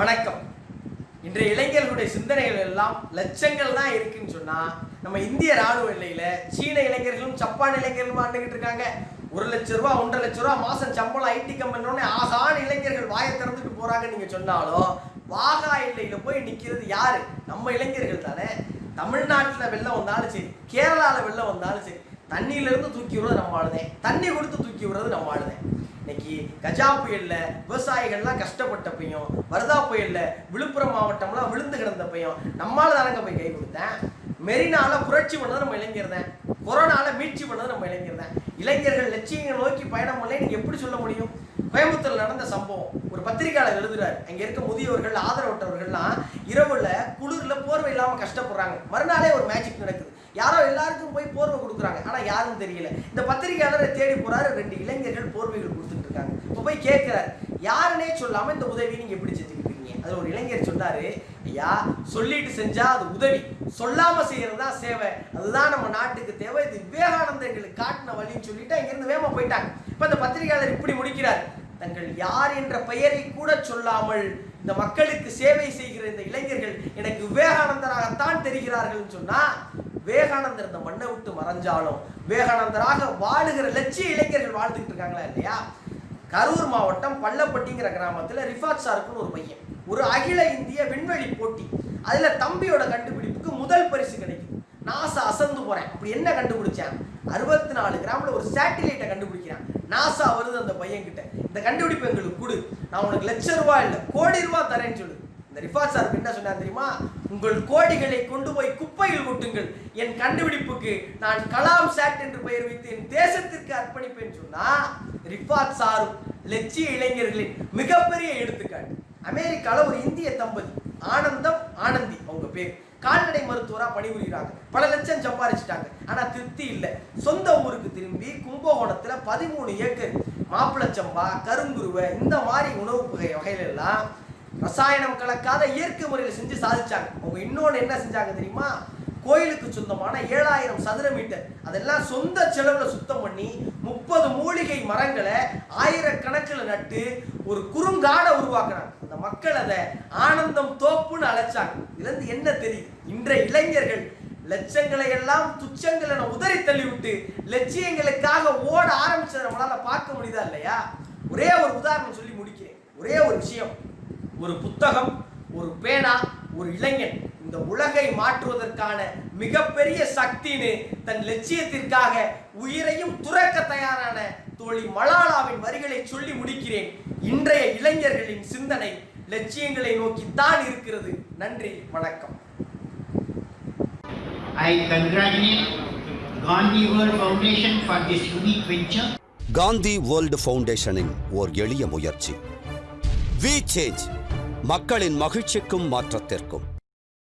வணக்கம். இன்றைய இளைஞர்களுடைய சிந்தனைகள் எல்லாம் லட்சங்கள் தான் இருக்குன்னு சொன்னா நம்ம இந்திய ராணுவ எல்லையில சீன இளைஞர்களும் ஜப்பான் இளைஞர்களும் ஆண்டுகிட்டு இருக்காங்க. ஒரு லட்ச ரூபா ஒன்றரை லட்ச ரூபா மாசம் சம்பளம் ஐடி கம்பெனி ஆகான இளைஞர்கள் வாயை திறந்துட்டு போறாங்க நீங்க சொன்னாலும் வாகா எல்லையில போய் நிக்கிறது யாரு? நம்ம இளைஞர்கள் தானே. தமிழ்நாட்டுல வெள்ளம் வந்தாலும் சரி கேரளால வெள்ளம் வந்தாலும் சரி தண்ணியில இருந்து தூக்கி விடுறது நம்ம ஆளுதேன் தண்ணி கொடுத்து தூக்கி விடுறது நம்ம ஆளுதேன் இன்னைக்கு கஜா புயல்ல விவசாயிகள்லாம் கஷ்டப்பட்டப்பையும் வரதா புயல்ல விழுப்புரம் மாவட்டம்லாம் விழுந்து கிடந்தப்பையும் நம்மால தானங்க போய் கை கொடுத்தேன்? மெரினால புரட்சி பண்ணது நம்ம இளைஞர் தான் கொரோனால மீட்சி பண்ணது நம்ம இளைஞர் தான் இளைஞர்கள் லட்சியங்கள் நோக்கி பயணம் பண்ணல நீங்க எப்படி சொல்ல முடியும்? கோயம்புத்தூர்ல நடந்த சம்பவம். ஒரு பத்திரிகையாளர் எழுதுறாரு. அங்க இருக்க முதியோர்கள் ஆதரவற்றவர்கள்லாம் இரவுல குளிர்ல போர்வை இல்லாம கஷ்டப்படுறாங்க. மறுநாளே ஒரு மேஜிக் நடக்குது. யாரோ எல்லாருக்கும் போய் போர்வை கொடுக்குறாங்க. ஆனா யாரும் தெரியல. இந்த பத்திரிகையாளரை தேடி போறாரு ரெண்டு இளைஞர்கள் போர்வைகள் கொடுத்துட்டு இருக்காங்க. இப்போ போய் கேட்கிறாரு யாருன்னே சொல்லாம இந்த உதவி நீங்க எப்படி செஞ்சுக்கிட்டு இருக்கீங்க அது ஒரு இளைஞர் சொன்னாரு ஐயா சொல்லிட்டு செஞ்சா அது உதவி. சொல்லாம செய்யறது தான் சேவை. அதுதான் நம்ம நாட்டுக்கு தேவை. இது விவேகானந்த எங்களுக்கு காட்டின வழின்னு சொல்லிட்டு அங்கிருந்து வேகமா போயிட்டாங்க. இப்ப இந்த பத்திரிகையாளர் இப்படி முடிக்கிறார். தங்கள் யார் என்ற பெயரை கூட சொல்லாமல் இந்த மக்களுக்கு சேவை செய்கிற இந்த இளைஞர்கள் எனக்கு விவேகானந்தராகத்தான் தெரிகிறார்கள் சொன்னா விவேகானந்தர் இந்த மண்ணை விட்டு மறைஞ்சாலும் விவேகானந்தராக வாழுகிற லட்சிய இளைஞர்கள் வாழ்ந்துகிட்டு இருக்காங்களா இல்லையா? கரூர் மாவட்டம் பள்ளப்பட்டிங்கிற கிராமத்துல ரிஃபாத் சாருக்குன்னு ஒரு பையன். ஒரு அகில இந்திய விண்வெளி போட்டி. அதுல தம்பியோட கண்டுபிடிப்புக்கு முதல் பரிசு கிடைக்கும். நாசா அசந்து போறேன். அப்படி என்ன கண்டுபிடிச்சேன்? அறுபத்தி நாலு கிராம்ல ஒரு சேட்டிலைட்டை கண்டுபிடிக்கிறான். நாசா வருது அந்த பையன் கிட்ட இந்த கண்டுபிடிப்பு எங்களுக்கு கொடு. நான் உனக்கு லட்ச ரூபா இல்லை கோடி ரூபாய் தரேன்னு சொல்லு. இந்த ரிஃபா சார் என்ன சொன்னார் தெரியுமா? உங்கள் கோடிகளை கொண்டு போய் குப்பையில் கொட்டுங்கள். என் கண்டுபிடிப்புக்கு நான் கலாம் சாட் என்று பெயர் வைத்து என் தேசத்திற்கு அர்ப்பணிப்பேன் சொன்னா ரிஃபாத் சாரும் லட்சிய இளைஞர்களின் மிகப்பெரிய எடுத்துக்காட்டு. அமெரிக்காவில் ஒரு இந்திய தம்பதி ஆனந்தம் ஆனந்தி அவங்க பேர். கால்நடை மருத்துவராக பணிபுரிகிறாங்க. பல லட்சம் சம்பாரிச்சிட்டாங்க. ஆனா திருப்தி இல்லை. சொந்த ஊருக்கு திரும்பி கும்பகோணத்துல பதிமூணு ஏக்கர் மாப்பிளச்சம்பா கருங்குருவை இந்த மாதிரி உணவு வகை வகையில எல்லாம் ரசாயனம் கலக்காத இயற்கை முறையில் செஞ்சு சாதிச்சாங்க. அவங்க இன்னொன்று என்ன செஞ்சாங்க தெரியுமா? கோயிலுக்கு சொந்தமான ஏழாயிரம் சதுர மீட்டர். அதெல்லாம் சொந்த செலவுல சுத்தம் பண்ணி முப்பது மூலிகை மரங்களை ஆயிரக்கணக்கில் நட்டு ஒரு குறுங்காடை உருவாக்குறாங்க. அந்த மக்கள் அதை ஆனந்தம் தோப்புன்னு அழைச்சாங்க. இதுலேருந்து என்ன தெரியுது இன்றைய இளைஞர்கள் லட்சங்களை எல்லாம் துச்சங்களை உதறி தள்ளிவிட்டு லட்சியங்களுக்காக ஓட ஆரம்பிச்சதை நம்மளால பார்க்க முடியுதா இல்லையா? ஒரே ஒரு உதாரணம் சொல்லி முடிக்கிறேன். ஒரே ஒரு விஷயம். ஒரு புத்தகம் ஒரு பேனா ஒரு இளைஞன். இந்த உலகை மாற்றுவதற்கான மிகப்பெரிய சக்தின்னு தன் லட்சியத்திற்காக உயிரையும் துறக்க தயாரான தோழி மலாலாவின் வரிகளை சொல்லி முடிக்கிறேன். இன்றைய இளைஞர்களின் சிந்தனை லட்சியங்களை நோக்கித்தான் இருக்கிறது. நன்றி வணக்கம். I congratulate Gandhi World Foundation for this unique venture. Gandhi world ஃபவுண்டேஷனின் ஓர் எளிய முயற்சி. வி சேஞ்ச் மக்களின் மகிழ்ச்சிக்கும் மாற்றத்திற்கும்.